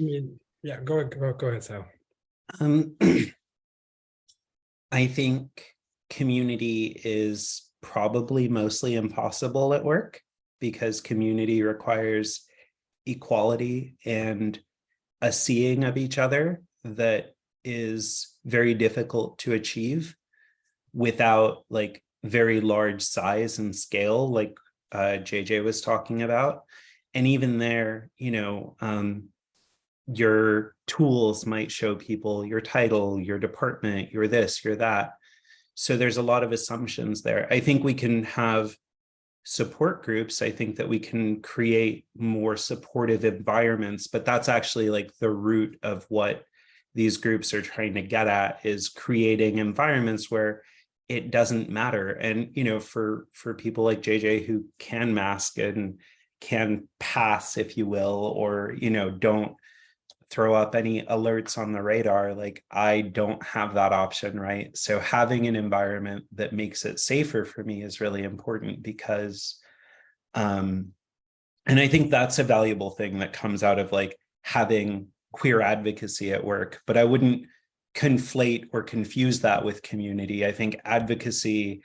Speaker 1: I mean, yeah, go, go, go ahead, Sal.
Speaker 3: Um, (clears throat) I think community is probably mostly impossible at work because community requires equality and a seeing of each other that is very difficult to achieve without like very large size and scale like uh, JJ was talking about. And even there, you know, um, your tools might show people your title, your department, your this, your that. So there's a lot of assumptions there. I think we can have support groups, I think that we can create more supportive environments, but that's actually like the root of what these groups are trying to get at is creating environments where it doesn't matter. And, you know, for, for people like JJ who can mask and can pass, if you will, or, you know, don't throw up any alerts on the radar, like I don't have that option, right? So having an environment that makes it safer for me is really important because, um, and I think that's a valuable thing that comes out of like having queer advocacy at work, but I wouldn't conflate or confuse that with community. I think advocacy,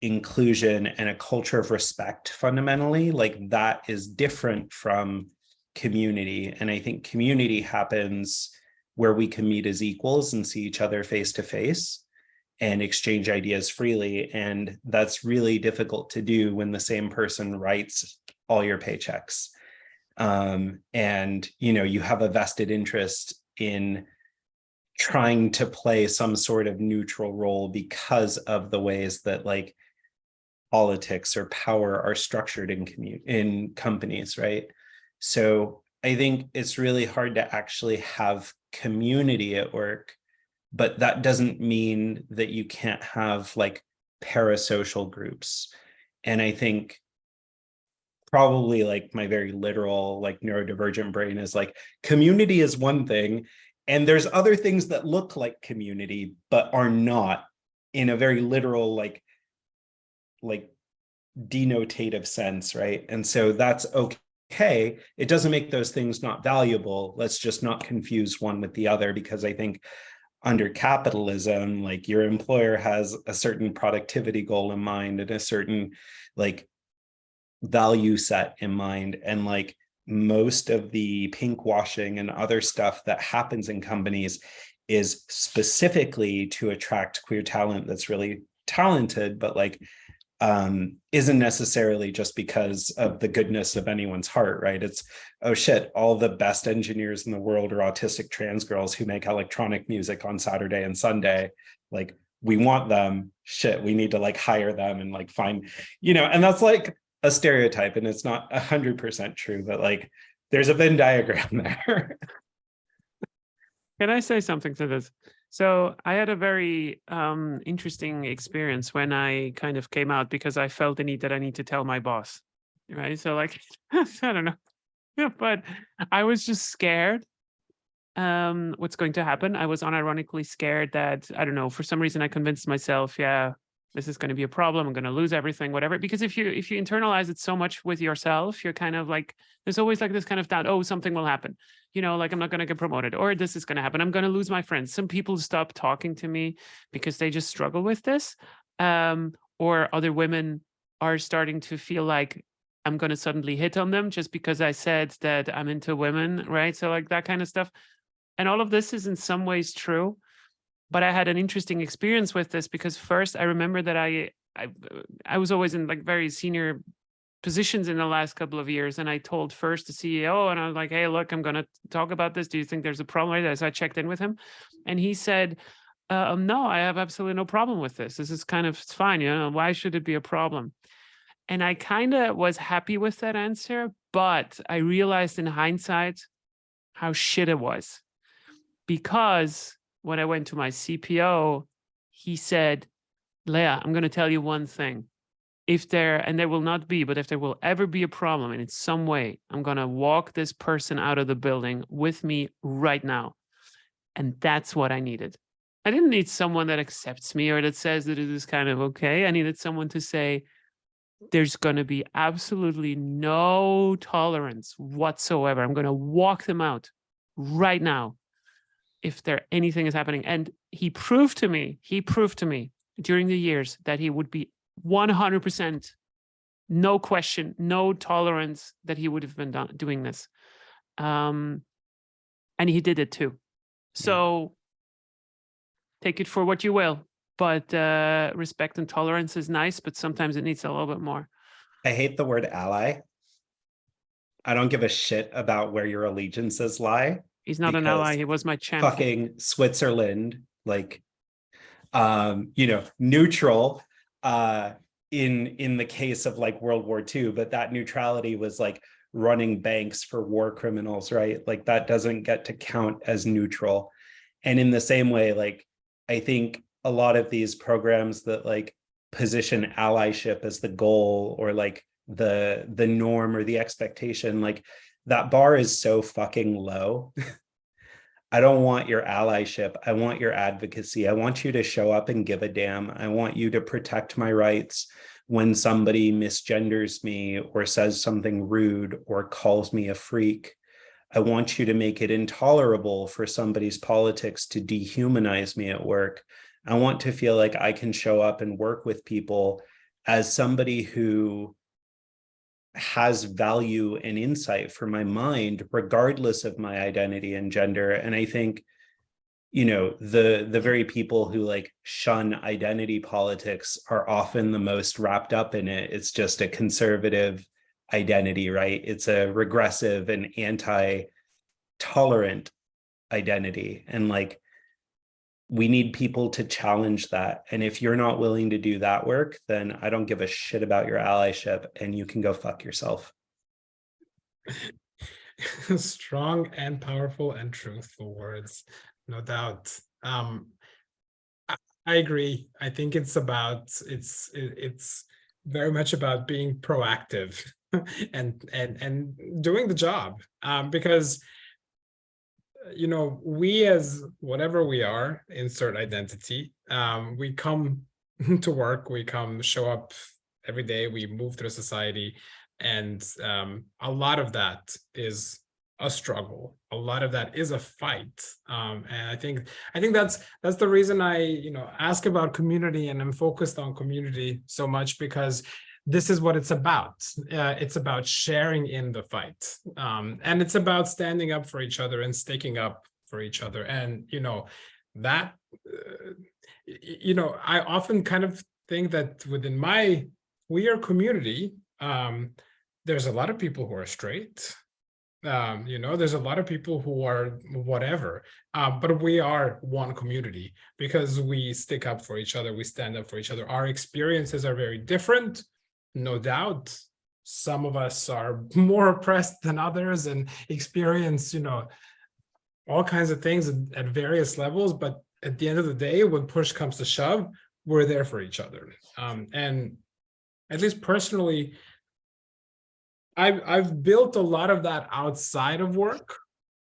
Speaker 3: inclusion, and a culture of respect fundamentally, like that is different from community. And I think community happens where we can meet as equals and see each other face to face and exchange ideas freely. And that's really difficult to do when the same person writes all your paychecks. Um, and, you know, you have a vested interest in trying to play some sort of neutral role because of the ways that like politics or power are structured in commu in companies, right? So I think it's really hard to actually have community at work, but that doesn't mean that you can't have like parasocial groups. And I think probably like my very literal like neurodivergent brain is like community is one thing and there's other things that look like community but are not in a very literal like like denotative sense right? And so that's okay. It doesn't make those things not valuable. Let's just not confuse one with the other because i think under capitalism like your employer has a certain productivity goal in mind and a certain like value set in mind. And like most of the pink washing and other stuff that happens in companies is specifically to attract queer talent that's really talented but like um isn't necessarily just because of the goodness of anyone's heart right? It's oh shit all the best engineers in the world are autistic trans girls who make electronic music on saturday and sunday. Like we want them. Shit we need to like hire them and like find you know and that's like a stereotype and it's not a hundred percent true, but like there's a Venn diagram (laughs) there.
Speaker 2: Can I say something to this? So I had a very um, interesting experience when I kind of came out because I felt the need that I need to tell my boss, right? So like, (laughs) I don't know, yeah, (laughs) but I was just scared um what's going to happen i was unironically scared that i don't know for some reason i convinced myself yeah this is going to be a problem i'm going to lose everything whatever because if you if you internalize it so much with yourself you're kind of like there's always like this kind of doubt oh something will happen you know like i'm not going to get promoted or this is going to happen i'm going to lose my friends some people stop talking to me because they just struggle with this um or other women are starting to feel like i'm going to suddenly hit on them just because i said that i'm into women right? So like that kind of stuff. And all of this is in some ways true but I had an interesting experience with this because first I remember that I, I, I was always in like very senior positions in the last couple of years. And I told first the CEO and I was like, hey, look, I'm going to talk about this. Do you think there's a problem with this? I checked in with him and he said, uh, no, I have absolutely no problem with this. This is kind of it's fine. You know, why should it be a problem? And I kind of was happy with that answer, but I realized in hindsight how shit it was because when I went to my CPO, he said, Leah, I'm going to tell you one thing. If there, and there will not be, but if there will ever be a problem and in some way, I'm going to walk this person out of the building with me right now. And that's what I needed. I didn't need someone that accepts me or that says that it is kind of okay. I needed someone to say, there's going to be absolutely no tolerance whatsoever. I'm going to walk them out right now if there anything is happening. And he proved to me, he proved to me during the years that he would be 100% no question, no tolerance that he would have been done, doing this. Um, and he did it too. So take it for what you will, but uh, respect and tolerance is nice, but sometimes it needs a little bit more.
Speaker 3: I hate the word ally. I don't give a shit about where your allegiances lie.
Speaker 2: He's not an ally. He was my champion.
Speaker 3: fucking Switzerland, like, um, you know, neutral, uh, in in the case of like World War II, but that neutrality was like running banks for war criminals, right? Like that doesn't get to count as neutral. And in the same way, like I think a lot of these programs that like position allyship as the goal or like the the norm or the expectation, like that bar is so fucking low. I don't want your allyship. I want your advocacy. I want you to show up and give a damn. I want you to protect my rights when somebody misgenders me or says something rude or calls me a freak. I want you to make it intolerable for somebody's politics to dehumanize me at work. I want to feel like I can show up and work with people as somebody who has value and insight for my mind, regardless of my identity and gender. And I think, you know, the the very people who like shun identity politics are often the most wrapped up in it. It's just a conservative identity, right? It's a regressive and anti-tolerant identity. And like we need people to challenge that. And if you're not willing to do that work, then I don't give a shit about your allyship and you can go fuck yourself. (laughs)
Speaker 1: Strong and powerful and truthful words, no doubt. Um, I, I agree. I think it's about, it's, it, it's very much about being proactive (laughs) and, and, and doing the job. Um, because you know, we as whatever we are, insert identity, um, we come (laughs) to work, we come show up every day, we move through society, and um, a lot of that is a struggle. A lot of that is a fight, um, and I think I think that's that's the reason I you know ask about community and I'm focused on community so much because this is what it's about. Uh, it's about sharing in the fight. Um, and it's about standing up for each other and sticking up for each other. And, you know, that, uh, you know, I often kind of think that within my queer community, um, there's a lot of people who are straight. Um, you know, there's a lot of people who are whatever, uh, but we are one community because we stick up for each other. We stand up for each other. Our experiences are very different no doubt some of us are (laughs) more oppressed than others and experience you know all kinds of things at various levels but at the end of the day when push comes to shove we're there for each other. Um, and at least personally I've, I've built a lot of that outside of work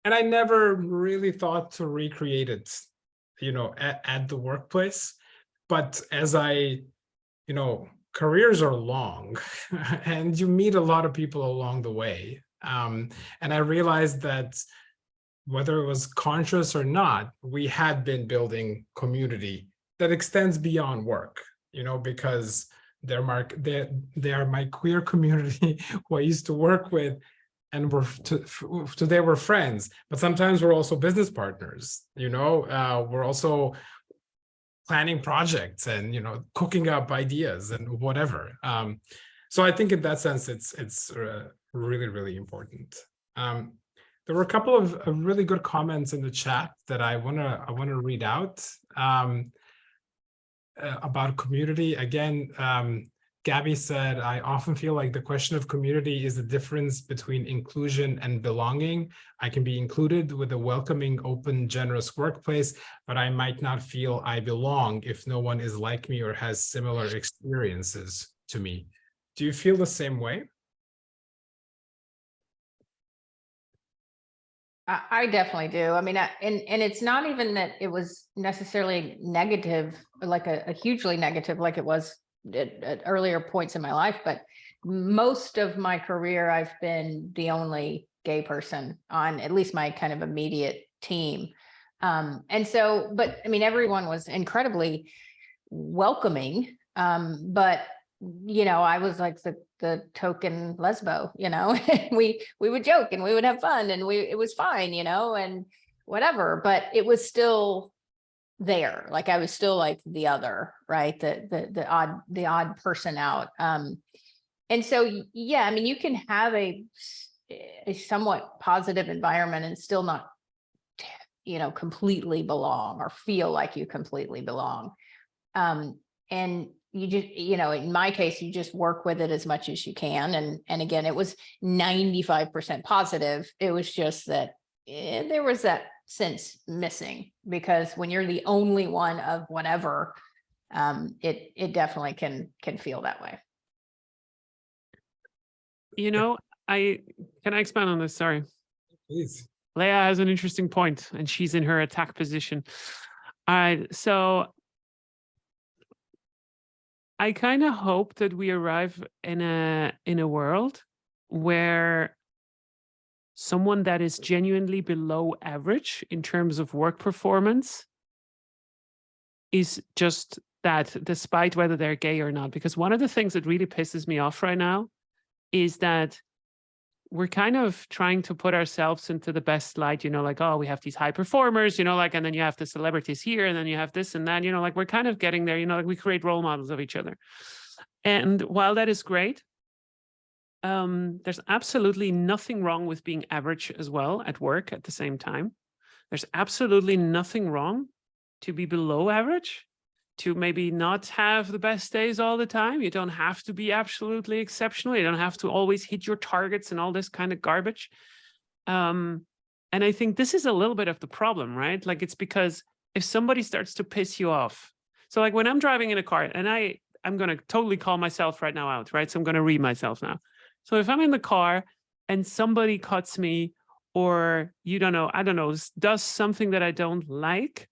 Speaker 1: and I never really thought to recreate it you know at, at the workplace. But as I you know careers are long (laughs) and you meet a lot of people along the way. Um, and I realized that whether it was conscious or not, we had been building community that extends beyond work, you know, because they're my, they're, they are my queer community (laughs) who I used to work with and we're to, today we're friends, but sometimes we're also business partners, you know, uh, we're also planning projects and you know cooking up ideas and whatever. Um, so i think in that sense it's it's uh, really really important. Um, there were a couple of, really good comments in the chat that i want to i want to read out um, uh, about community. Again um, Gabby said, I often feel like the question of community is the difference between inclusion and belonging. I can be included with a welcoming, open, generous workplace, but I might not feel I belong if no one is like me or has similar experiences to me. Do you feel the same way?
Speaker 4: I, definitely do. I mean, I, and and it's not even that it was necessarily negative, like a, a hugely negative, like it was at, at earlier points in my life, but most of my career, I've been the only gay person on at least my kind of immediate team. Um, and so, but I mean, everyone was incredibly welcoming. Um, but you know, I was like the the token lesbo, you know, (laughs) we we would joke and we would have fun and we it was fine, you know, and whatever, but it was still there like i was still like the other right the the the odd the odd person out um and so yeah i mean you can have a a somewhat positive environment and still not you know completely belong or feel like you completely belong um and you just, you know, in my case, you just work with it as much as you can. And, and again, it was ninety-five percent positive. It was just that eh, there was that sense missing because when you're the only one of whatever, um, it, it definitely can, can feel that way.
Speaker 2: You know, I, can I expand on this? Sorry.
Speaker 1: Please.
Speaker 2: Leah has an interesting point and she's in her attack position. All right, so I kind of hope that we arrive in a in a world where someone that is genuinely below average in terms of work performance is just that despite whether they're gay or not because one of the things that really pisses me off right now is that we're kind of trying to put ourselves into the best light, you know, like, oh, we have these high performers, you know, like, and then you have the celebrities here, and then you have this and that, you know, like we're kind of getting there, you know, like we create role models of each other. And while that is great, um, there's absolutely nothing wrong with being average as well at work at the same time. There's absolutely nothing wrong to be below average to maybe not have the best days all the time. You don't have to be absolutely exceptional. You don't have to always hit your targets and all this kind of garbage. Um, and I think this is a little bit of the problem, right? Like it's because if somebody starts to piss you off, so like when I'm driving in a car and I, I'm going to totally call myself right now out, right? So I'm going to read myself now. So if I'm in the car and somebody cuts me or you don't know, I don't know, does something that I don't like,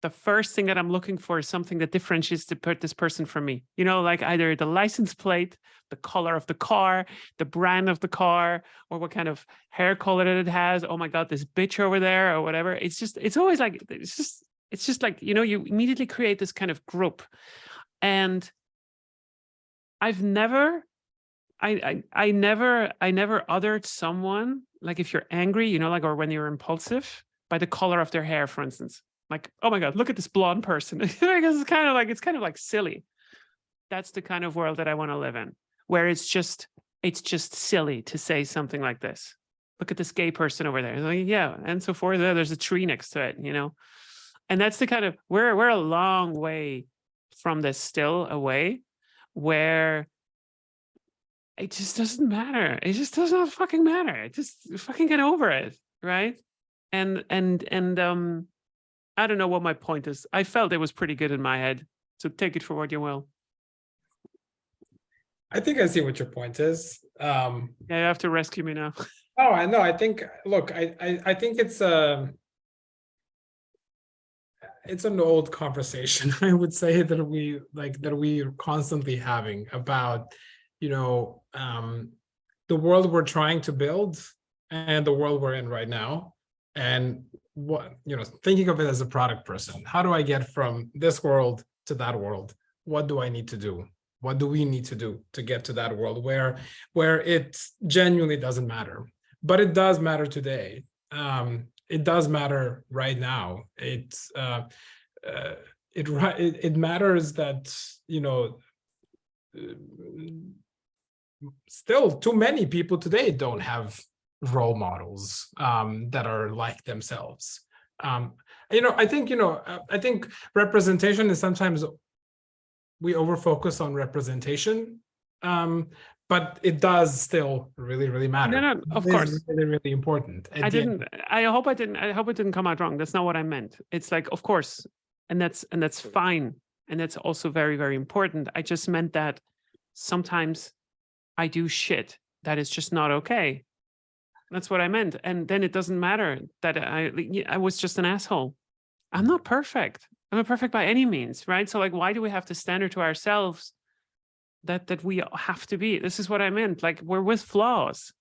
Speaker 2: the first thing that I'm looking for is something that differentiates this person from me. You know, like either the license plate, the color of the car, the brand of the car, or what kind of hair color that it has. Oh my God, this bitch over there, or whatever. It's just, it's always like, it's just, it's just like, you know, you immediately create this kind of group. And I've never, I, I, I never, I never othered someone, like if you're angry, you know, like, or when you're impulsive by the color of their hair, for instance like, oh my God, look at this blonde person. (laughs) because it's kind of like, it's kind of like silly. That's the kind of world that I want to live in, where it's just, it's just silly to say something like this. Look at this gay person over there. Like, yeah, and so forth. There, There's a tree next to it, you know? And that's the kind of, we're, we're a long way from this still away where it just doesn't matter. It just does not fucking matter. Just fucking get over it, right? And and and um I don't know what my point is. I felt it was pretty good in my head. So take it for what you will.
Speaker 1: I think I see what your point is. Um,
Speaker 2: Yeah, you have to rescue me now. (laughs)
Speaker 1: oh, I know. I think, look, I, I, I think it's a, it's an old conversation, (laughs) I would say that we like that we are constantly having about, you know, um, the world we're trying to build and the world we're in right now. And what, you know, thinking of it as a product person, how do I get from this world to that world? What do I need to do? What do we need to do to get to that world where, where it genuinely doesn't matter? But it does matter today. Um, it does matter right now. It's, uh, uh, it, it, it matters that, you know, still too many people today don't have role models um, that are like themselves. Um, you know, I think, you know, uh, I think representation is sometimes we overfocus on representation, um, but it does still really, really matter.
Speaker 2: No, no, of
Speaker 1: It
Speaker 2: course.
Speaker 1: Really, really important.
Speaker 2: I didn't, I hope I didn't, I hope it didn't come out wrong. That's not what I meant. It's like, of course, and that's, and that's fine. And that's also very, very important. I just meant that sometimes I do shit that is just not okay. That's what I meant. And then it doesn't matter that I, I was just an asshole. I'm not perfect. I'm not perfect by any means, right? So like, why do we have to standard to ourselves that, that we have to be? This is what I meant. Like we're with flaws,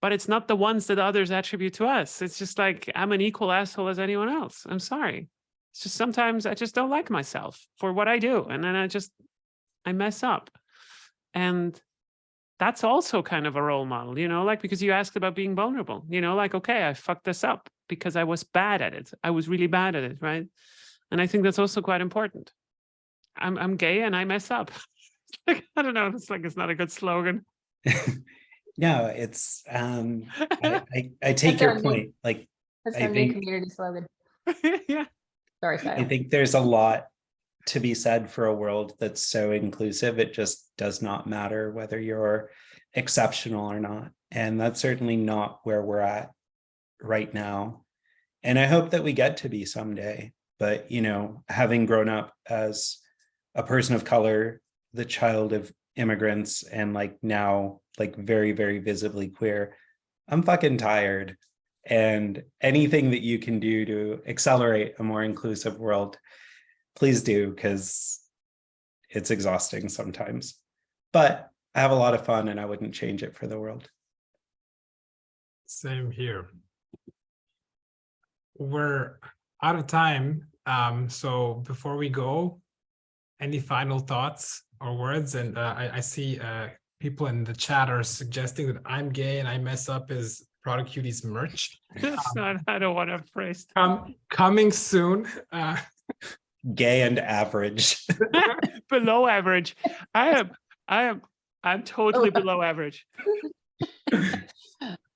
Speaker 2: but it's not the ones that others attribute to us. It's just like, I'm an equal asshole as anyone else. I'm sorry. It's just sometimes I just don't like myself for what I do. And then I just, I mess up. And that's also kind of a role model, you know, like because you asked about being vulnerable, you know, like, okay, I fucked this up because I was bad at it. I was really bad at it, right? And I think that's also quite important. I'm I'm gay and I mess up. (laughs) Like, I don't know, it's like it's not a good slogan. (laughs)
Speaker 3: No, it's, um, I, (laughs) I, I take
Speaker 4: That's our
Speaker 3: your
Speaker 4: new-
Speaker 3: point, like,
Speaker 4: That's
Speaker 3: I
Speaker 4: our
Speaker 3: think-
Speaker 4: community slogan.
Speaker 2: yeah.
Speaker 4: Sorry,
Speaker 3: I think there's a lot to be said for a world that's so inclusive. It just does not matter whether you're exceptional or not. And that's certainly not where we're at right now. And I hope that we get to be someday. But, you know, having grown up as a person of color, the child of immigrants, and like now, like very, very visibly queer, I'm fucking tired. And anything that you can do to accelerate a more inclusive world, please do, because it's exhausting sometimes. But I have a lot of fun and I wouldn't change it for the world.
Speaker 1: Same here. We're out of time. Um, so before we go, any final thoughts or words? And uh, I, I see uh, people in the chat are suggesting that I'm gay and I mess up his product cuties merch. (laughs)
Speaker 2: It's not, I don't want to phrase.
Speaker 1: Um, coming soon. Uh,
Speaker 3: Gay and average. (laughs) (laughs)
Speaker 2: Below average. I am, I am, I'm totally (laughs) below average.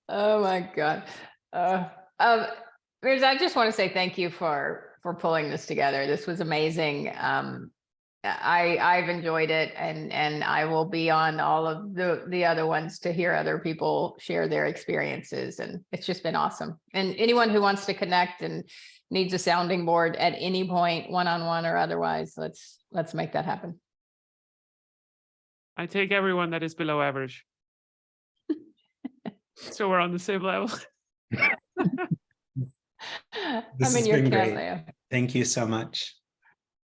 Speaker 4: Oh, my God. Uh, um, Mirza, I just want to say thank you for, for pulling this together. This was amazing. Um, I, I've enjoyed it and, and I will be on all of the, the other ones to hear other people share their experiences and it's just been awesome. And anyone who wants to connect and needs a sounding board at any point, one-on-one or otherwise, let's, let's make that happen.
Speaker 2: I take everyone that is below average. (laughs) So we're on the same level. (laughs)
Speaker 3: This
Speaker 4: I'm in
Speaker 3: has
Speaker 4: your
Speaker 3: been
Speaker 4: camp,
Speaker 3: great.
Speaker 4: Leo.
Speaker 3: Thank you so much.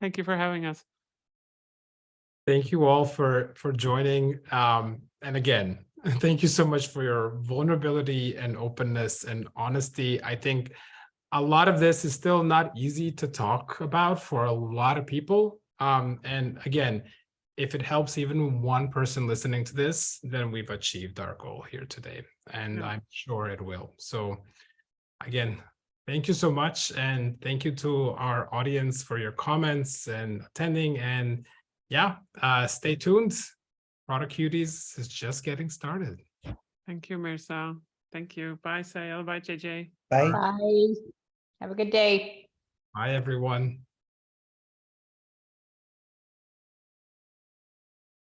Speaker 2: Thank you for having us.
Speaker 1: thank you all for for joining. Um, and again, (laughs) thank you so much for your vulnerability and openness and honesty. I think a lot of this is still not easy to talk about for a lot of people. Um, and again, if it helps even one person listening to this, then we've achieved our goal here today, and
Speaker 2: Yeah.
Speaker 1: I'm sure it will. So again, thank you so much, and thank you to our audience for your comments and attending. And yeah, uh, stay tuned. Product Cuties is just getting started.
Speaker 2: Thank you, Mirza. Thank you. Bye, Sail. Bye, JJ.
Speaker 3: Bye.
Speaker 4: Bye. Have a good day.
Speaker 1: Bye, everyone.